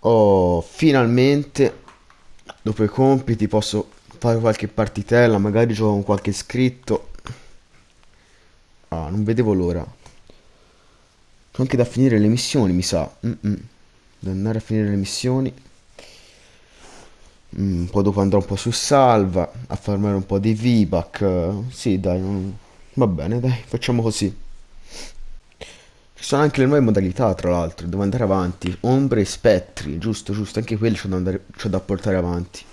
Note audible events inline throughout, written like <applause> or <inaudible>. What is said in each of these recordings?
Oh, finalmente, dopo i compiti, posso fare qualche partitella, magari gioco con qualche iscritto. Ah, non vedevo l'ora. C'ho anche da finire le missioni, mi sa. Mm-mm. Devo andare a finire le missioni. Mm, poi dopo andrò un po' su salva, a farmare un po' di V-Buck. Sì, dai, non- va bene, dai, facciamo così. Ci sono anche le nuove modalità, tra l'altro, devo andare avanti. Ombre e spettri, giusto, giusto, anche quelli c'ho da, da portare avanti.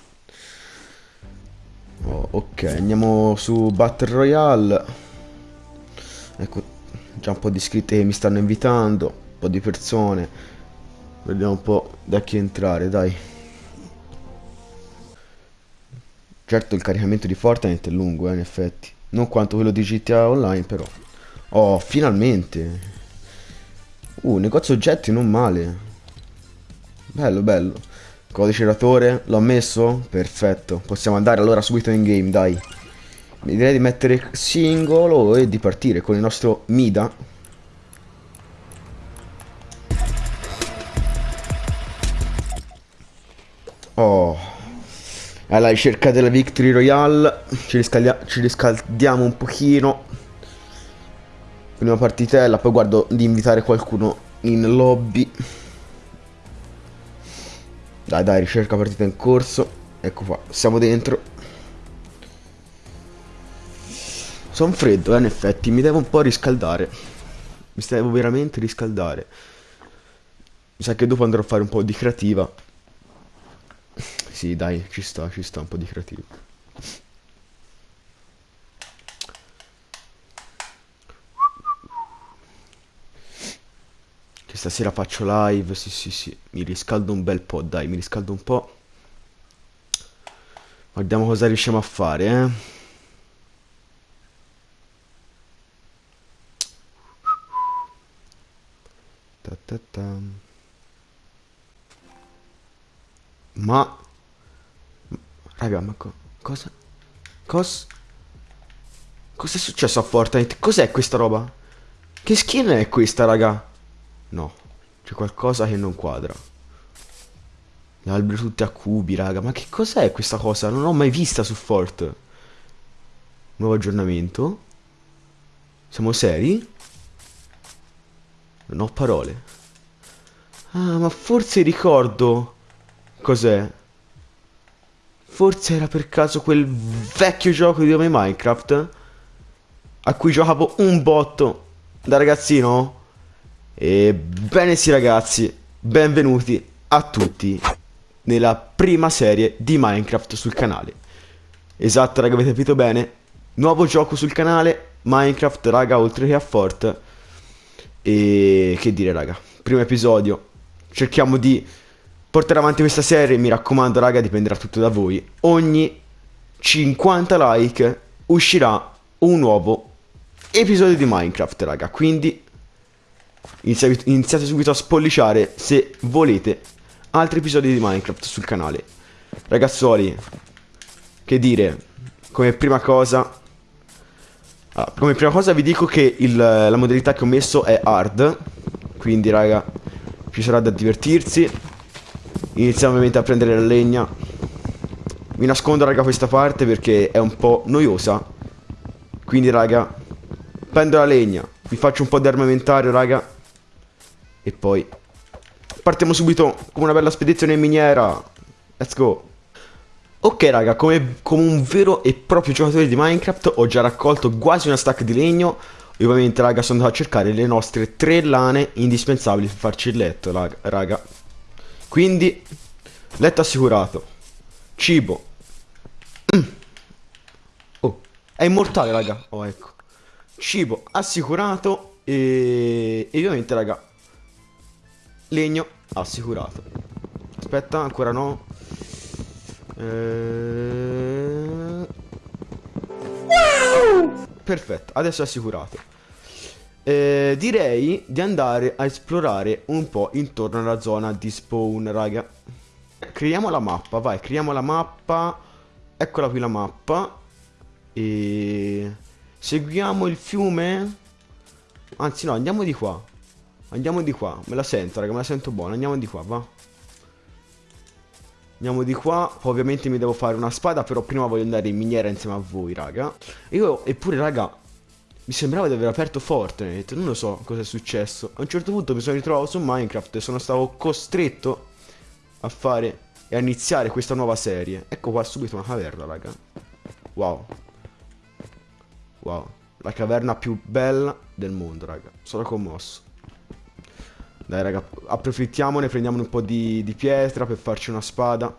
Oh, ok, andiamo su Battle Royale. Ecco, già un po' di iscritti che mi stanno invitando, un po' di persone. Vediamo un po' da chi entrare, dai. Certo il caricamento di Fortnite è lungo, eh, in effetti. Non quanto quello di GTA Online, però. Oh, finalmente. Uh, negozio oggetti non male. Bello, bello. Codice ratore, l'ho messo? Perfetto. Possiamo andare allora subito in game, dai. Direi di mettere singolo e di partire con il nostro Mida. Oh. Alla ricerca della Victory Royale. Ci, ci riscaldiamo un pochino. Prima partitella, poi guardo di invitare qualcuno in lobby. Dai, dai, ricerca partita in corso. Ecco qua, siamo dentro. Sono freddo, eh, in effetti, mi devo un po' riscaldare. Mi devo veramente riscaldare. Mi sa che dopo andrò a fare un po' di creativa. Sì, dai, ci sta, ci sta un po' di creativa. Che stasera faccio live, sì, sì, sì. Mi riscaldo un bel po', dai, mi riscaldo un po'. Guardiamo cosa riusciamo a fare, eh. Ta ta ta. Ma... Raga, ma co- cosa? Cos... Cos'è successo a Fortnite? Cos'è questa roba? Che skin è questa, raga? No, c'è qualcosa che non quadra. Gli alberi tutti a cubi, raga. Ma che cos'è questa cosa? Non l'ho mai vista su Fort. Nuovo aggiornamento. Siamo seri? Non ho parole. Ah, ma forse ricordo. Cos'è? Forse era per caso quel vecchio gioco di nome Minecraft? A cui giocavo un botto da ragazzino? Ebbene sì ragazzi, benvenuti a tutti nella prima serie di Minecraft sul canale. Esatto raga, avete capito bene? Nuovo gioco sul canale, Minecraft raga, oltre che a Fort. E che dire raga, primo episodio, cerchiamo di portare avanti questa serie, mi raccomando raga, dipenderà tutto da voi. Ogni 50 like uscirà un nuovo episodio di Minecraft raga, quindi Iniziate, subito a spolliciare se volete altri episodi di Minecraft sul canale. Ragazzuoli, che dire, come prima cosa... allora, come prima cosa vi dico che il- la modalità che ho messo è hard, quindi raga, ci sarà da divertirsi. Iniziamo ovviamente a prendere la legna. Mi nascondo raga questa parte perché è un po' noiosa. Quindi raga, prendo la legna, vi faccio un po' di armamentario raga. E poi partiamo subito con una bella spedizione in miniera. Let's go. Ok raga, come, come un vero e proprio giocatore di Minecraft ho già raccolto quasi una stack di legno. E ovviamente raga sono andato a cercare le nostre tre lane indispensabili per farci il letto raga. Quindi, letto assicurato. Cibo. Mm. <clears throat> Oh, è immortale raga. Oh ecco. Cibo assicurato e, e ovviamente raga Legno assicurato. Aspetta, ancora no. Eh... Perfetto, adesso è assicurato. Eh, direi di andare a esplorare un po' intorno alla zona di spawn, raga. Creiamo la mappa, vai, creiamo la mappa. Eccola qui la mappa. E... Seguiamo il fiume? Anzi no, andiamo di qua. Andiamo di qua. Me la sento, raga, me la sento buona. Andiamo di qua, va. Andiamo di qua. Ovviamente mi devo fare una spada, però prima voglio andare in miniera insieme a voi, raga. Io, eppure, raga, mi sembrava di aver aperto Fortnite. Non lo so cosa è successo. A un certo punto mi sono ritrovato su Minecraft e sono stato costretto a fare e a iniziare questa nuova serie. Ecco qua subito una caverna, raga. Wow. Wow. La caverna più bella del mondo, raga. Sono commosso. Dai, raga, approfittiamone, prendiamo un po' di, di pietra per farci una spada.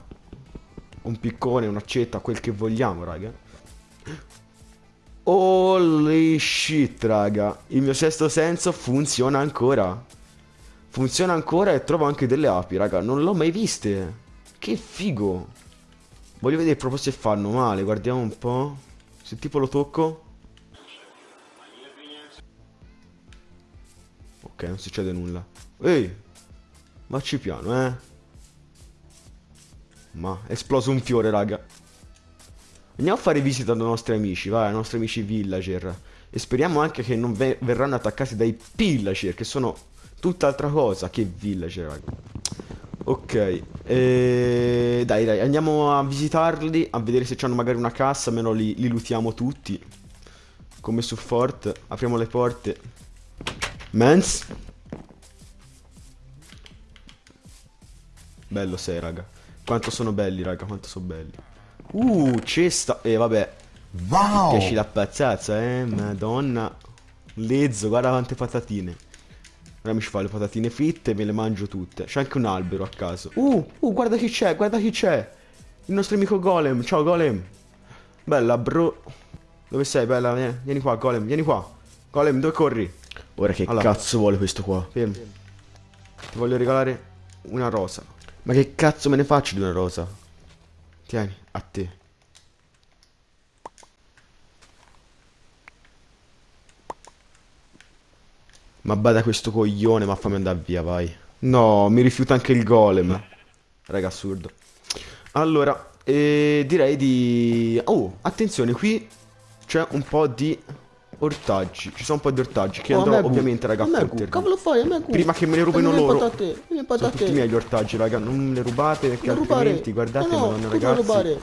Un piccone, un'accetta, quel che vogliamo, raga. Holy shit, raga. Il mio sesto senso funziona ancora. Funziona ancora e trovo anche delle api, raga. Non l'ho mai viste. Che figo. Voglio vedere proprio se fanno male. Guardiamo un po'. Se tipo lo tocco. Ok, non succede nulla. Ehi, vacci piano, eh. Ma è esploso un fiore, raga. Andiamo a fare visita dai nostri amici, vai, ai nostri amici villager. E speriamo anche che non ve verranno attaccati dai pillager, che sono tutt'altra cosa che villager, raga. Ok, e... dai dai, andiamo a visitarli, a vedere se hanno magari una cassa, almeno li, li lootiamo tutti. Come su Fort, apriamo le porte. Mens. Bello sei, raga. Quanto sono belli, raga, quanto sono belli. Uh, cesta. E eh, vabbè. Wow! Piaci la pazzazza, eh, madonna. Lezzo, guarda quante patatine. Ora mi ci fa le patatine fritte e me le mangio tutte. C'è anche un albero a caso. Uh, uh, guarda chi c'è, guarda chi c'è. Il nostro amico Golem. Ciao, Golem. Bella, bro. Dove sei, bella? Vieni, qua, Golem, vieni qua. Golem, dove corri? Ora che allora. cazzo vuole questo qua? Fermo. Ti voglio regalare una rosa. Ma che cazzo me ne faccio di una rosa? Tieni, a te. Ma bada questo coglione, ma fammi andare via, vai. No, mi rifiuta anche il golem. Raga, assurdo. Allora, eh, direi di... Oh, attenzione, qui c'è un po' di Ortaggi, ci sono un po' di ortaggi che oh, andrò ovviamente raga a prenderli Cavolo fai, a me Prima che me ne rubino loro. patate, Sono tutti miei gli ortaggi raga, non le rubate perché non altrimenti rubare. guardate no, no, ragazzi rubare?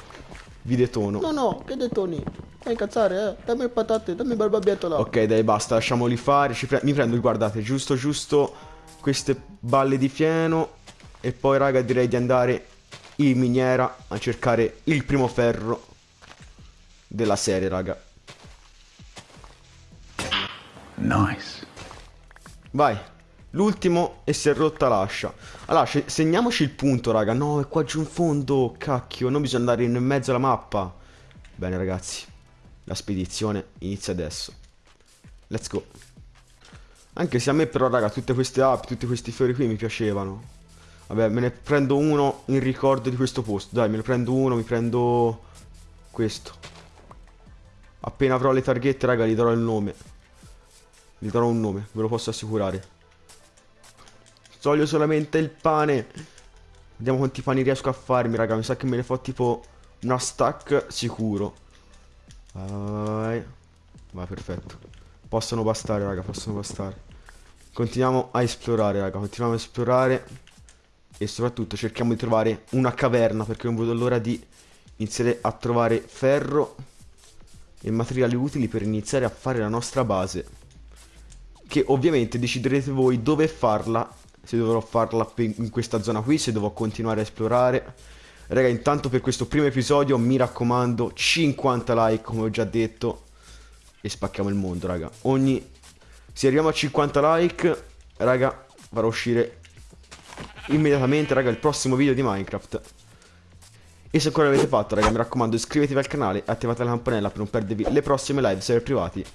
Vi detono. No no, che detoni? Fai incazzare eh, dammi le patate, dammi il barbabietola Ok dai basta, lasciamoli fare, pre mi prendo, guardate, giusto giusto queste balle di fieno E poi raga direi di andare in miniera a cercare il primo ferro della serie raga Nice. Vai. L'ultimo e si è rotta l'ascia. Allora, segniamoci il punto, raga. No, è qua giù in fondo. Cacchio, non bisogna andare in mezzo alla mappa. Bene, ragazzi. La spedizione inizia adesso. Let's go. Anche se a me però, raga, tutte queste app, tutti questi fiori qui mi piacevano. Vabbè, me ne prendo uno in ricordo di questo posto. Dai, me ne prendo uno, mi prendo questo. Appena avrò le targhette, raga, gli darò il nome. Gli darò un nome, ve lo posso assicurare. Voglio solamente il pane. Vediamo quanti pani riesco a farmi, raga. Mi sa che me ne fa tipo una stack sicuro. Vai. Vai, perfetto. Possono bastare, raga, possono bastare. Continuiamo a esplorare, raga. Continuiamo a esplorare. E soprattutto cerchiamo di trovare una caverna, perché non vedo l'ora di iniziare a trovare ferro e materiali utili per iniziare a fare la nostra base che ovviamente deciderete voi dove farla, se dovrò farla in questa zona qui, se devo continuare a esplorare. Raga, intanto per questo primo episodio mi raccomando 50 like, come ho già detto, e spacchiamo il mondo, raga. Ogni... Se arriviamo a 50 like, raga, farò uscire immediatamente, raga, il prossimo video di Minecraft. E se ancora l'avete fatto, raga, mi raccomando iscrivetevi al canale e attivate la campanella per non perdervi le prossime live server privati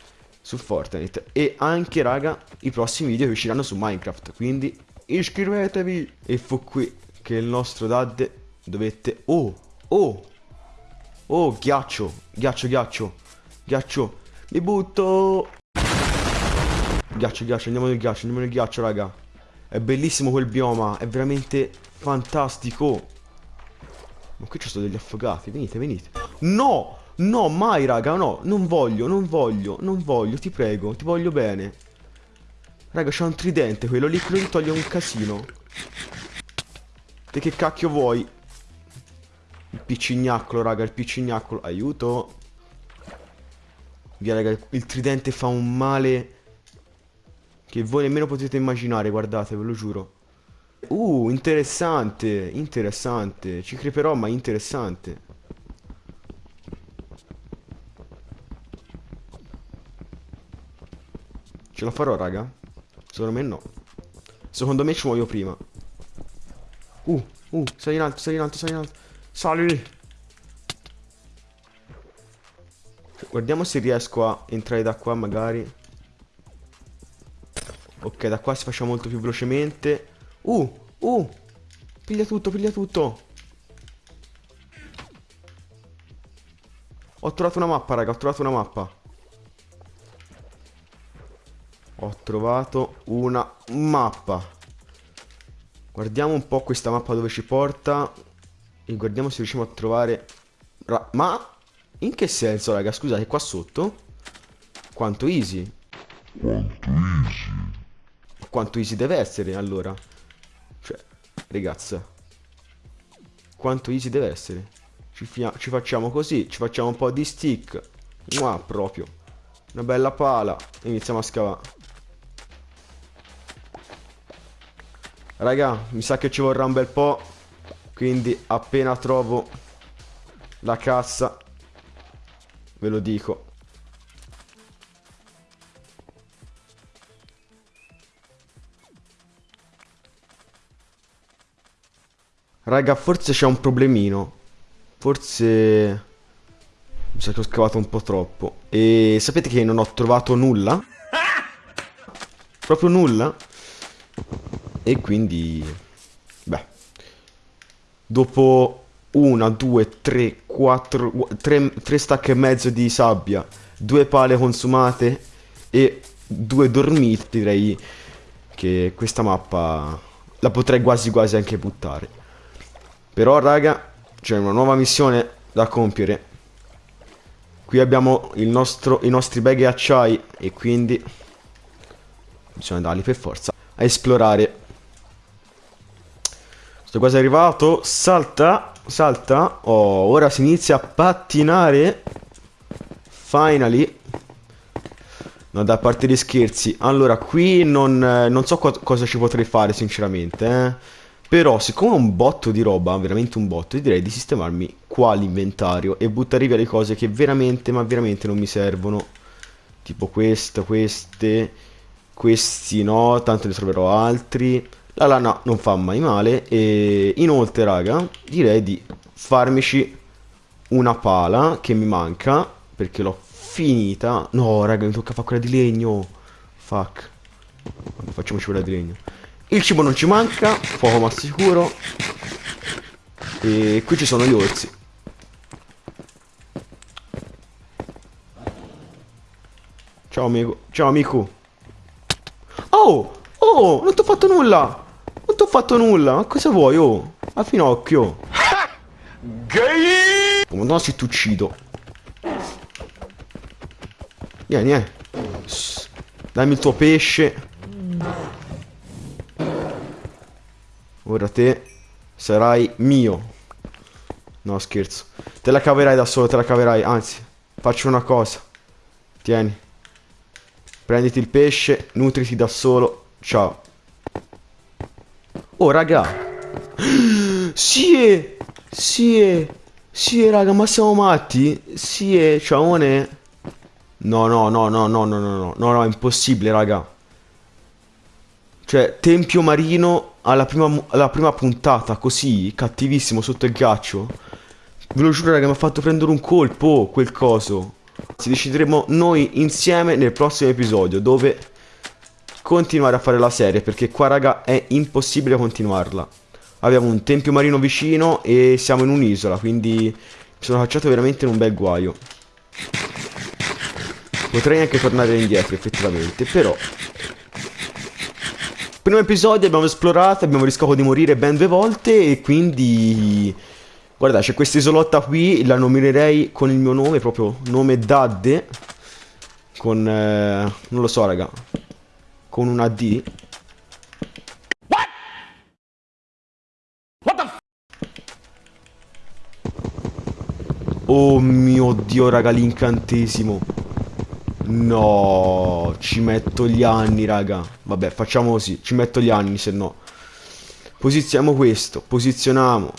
su Fortnite e anche raga i prossimi video che usciranno su Minecraft quindi iscrivetevi e fu qui che il nostro dad dovette oh oh oh ghiaccio ghiaccio ghiaccio ghiaccio mi butto Ghiaccio, ghiaccio, andiamo nel ghiaccio, andiamo nel ghiaccio, raga. È bellissimo quel bioma, è veramente fantastico. Ma qui ci sono degli affogati, venite, venite. No! No, mai, raga, no. Non voglio, non voglio, non voglio, ti prego, ti voglio bene. Raga, c'è un tridente, quello lì, quello lì toglie un casino. Te che cacchio vuoi? Il piccignacolo, raga, il piccignacolo. Aiuto. Via, raga, il tridente fa un male che voi nemmeno potete immaginare, guardate, ve lo giuro. Uh, interessante, interessante. Ci creperò, ma interessante. Ce la farò, raga? Secondo me no. Secondo me ci muoio prima. Uh, uh, sali in alto, sali in alto, sali in alto. Sali! Guardiamo se riesco a entrare da qua, magari. Ok, da qua si faccia molto più velocemente. Uh, uh! Piglia tutto, piglia tutto. Ho trovato una mappa, raga, ho trovato una mappa. Ho trovato una mappa. Guardiamo un po' questa mappa dove ci porta. E guardiamo se riusciamo a trovare... Ma... In che senso, raga? Scusate, qua sotto? Quanto easy? Quanto easy. Quanto easy deve essere, allora? Cioè, ragazza. Quanto easy deve essere? Ci, ci facciamo così, ci facciamo un po' di stick. Mua, proprio. Una bella pala. Iniziamo a scavare. Raga, mi sa che ci vorrà un bel po'. Quindi appena trovo la cassa, ve lo dico. Raga, forse c'è un problemino. Forse... Mi sa che ho scavato un po' troppo. E sapete che non ho trovato nulla? <laughs> Proprio nulla? E quindi... Beh. Dopo una, due, tre, quattro... Tre, tre stack e mezzo di sabbia, due pale consumate e due dormiti, direi che questa mappa la potrei quasi quasi anche buttare. Però, raga, c'è una nuova missione da compiere. Qui abbiamo nostro, i nostri bag e acciai e quindi bisogna andarli per forza a esplorare sto quasi arrivato. Salta. Salta. Oh, ora si inizia a pattinare. Finally. No, da parte di scherzi. Allora, qui non, non so co cosa ci potrei fare, sinceramente. Eh. Però, siccome ho un botto di roba, veramente un botto, direi di sistemarmi qua l'inventario e buttare via le cose che veramente, ma veramente non mi servono. Tipo questo, queste, questi no, tanto ne troverò altri. La lana non fa mai male e inoltre raga direi di farmici una pala che mi manca perché l'ho finita. No raga mi tocca fare quella di legno. Fuck. Facciamoci quella di legno. Il cibo non ci manca, fuoco ma sicuro. E qui ci sono gli orsi. Ciao amico, ciao amico. Oh, oh, non ti ho fatto nulla. Non ti ho fatto nulla. Ma cosa vuoi, oh? A finocchio. <laughs> Gay! Oh, no, se ti uccido. Vieni, eh. Dammi il tuo pesce. Ora te sarai mio. No, scherzo. Te la caverai da solo, te la caverai. Anzi, faccio una cosa. Tieni. Prenditi il pesce, nutriti da solo. Ciao. Oh, raga. Sì, sì, sì, raga, ma siamo matti? Sì, ciaone. No, no, no, no, no, no, no, no, no, no, è impossibile, raga. Cioè, tempio marino alla prima, alla prima puntata, così, cattivissimo, sotto il ghiaccio. Ve lo giuro, raga, mi ha fatto prendere un colpo, quel coso. Ci decideremo noi insieme nel prossimo episodio, dove continuare a fare la serie, perché qua, raga, è impossibile continuarla. Abbiamo un tempio marino vicino e siamo in un'isola, quindi mi sono cacciato veramente in un bel guaio. Potrei anche tornare indietro effettivamente, però... Primo episodio abbiamo esplorato, abbiamo rischiato di morire ben due volte e quindi... Guarda, c'è questa isolotta qui, la nominerei con il mio nome, proprio nome Dadde. Con... eh, non lo so, raga. Con una D. Oh mio dio, raga, l'incantesimo. No, ci metto gli anni, raga. Vabbè, facciamo così, ci metto gli anni, se no. Posizioniamo questo, posizioniamo.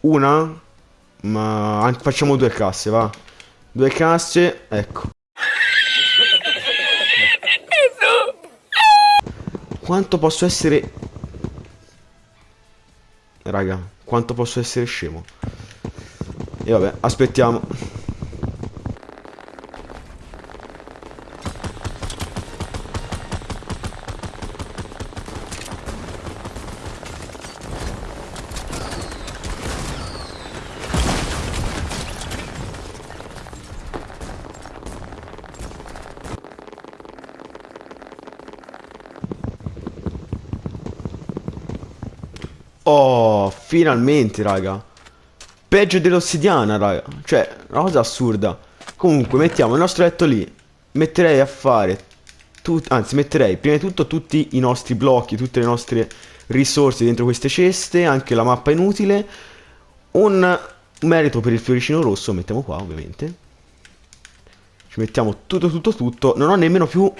Una? Ma facciamo due casse, va. Due casse, ecco. Quanto posso essere... Raga, quanto posso essere scemo? E vabbè, aspettiamo. Oh, finalmente, raga. Peggio dell'ossidiana, raga. Cioè, una cosa assurda. Comunque, mettiamo il nostro letto lì. Metterei a fare... anzi, metterei prima di tutto tutti i nostri blocchi, tutte le nostre risorse dentro queste ceste, anche la mappa inutile. Un merito per il fioricino rosso, mettiamo qua, ovviamente. Ci mettiamo tutto, tutto, tutto. Non ho nemmeno più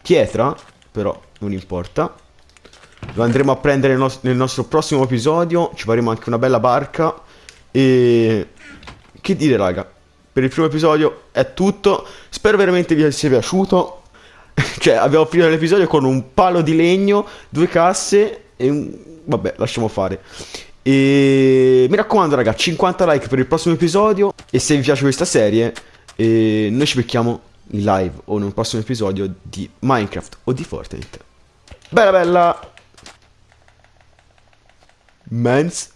pietra, però non importa. Lo andremo a prendere nel, nos- nel nostro prossimo episodio. Ci faremo anche una bella barca. E. Che dire, raga. Per il primo episodio è tutto. Spero veramente vi sia piaciuto. <laughs> cioè, abbiamo finito l'episodio con un palo di legno, due casse e un. Vabbè, lasciamo fare. E mi raccomando, raga, 50 like per il prossimo episodio. E se vi piace questa serie, eh, noi ci becchiamo in live o in un prossimo episodio di Minecraft o di Fortnite. Bella bella! months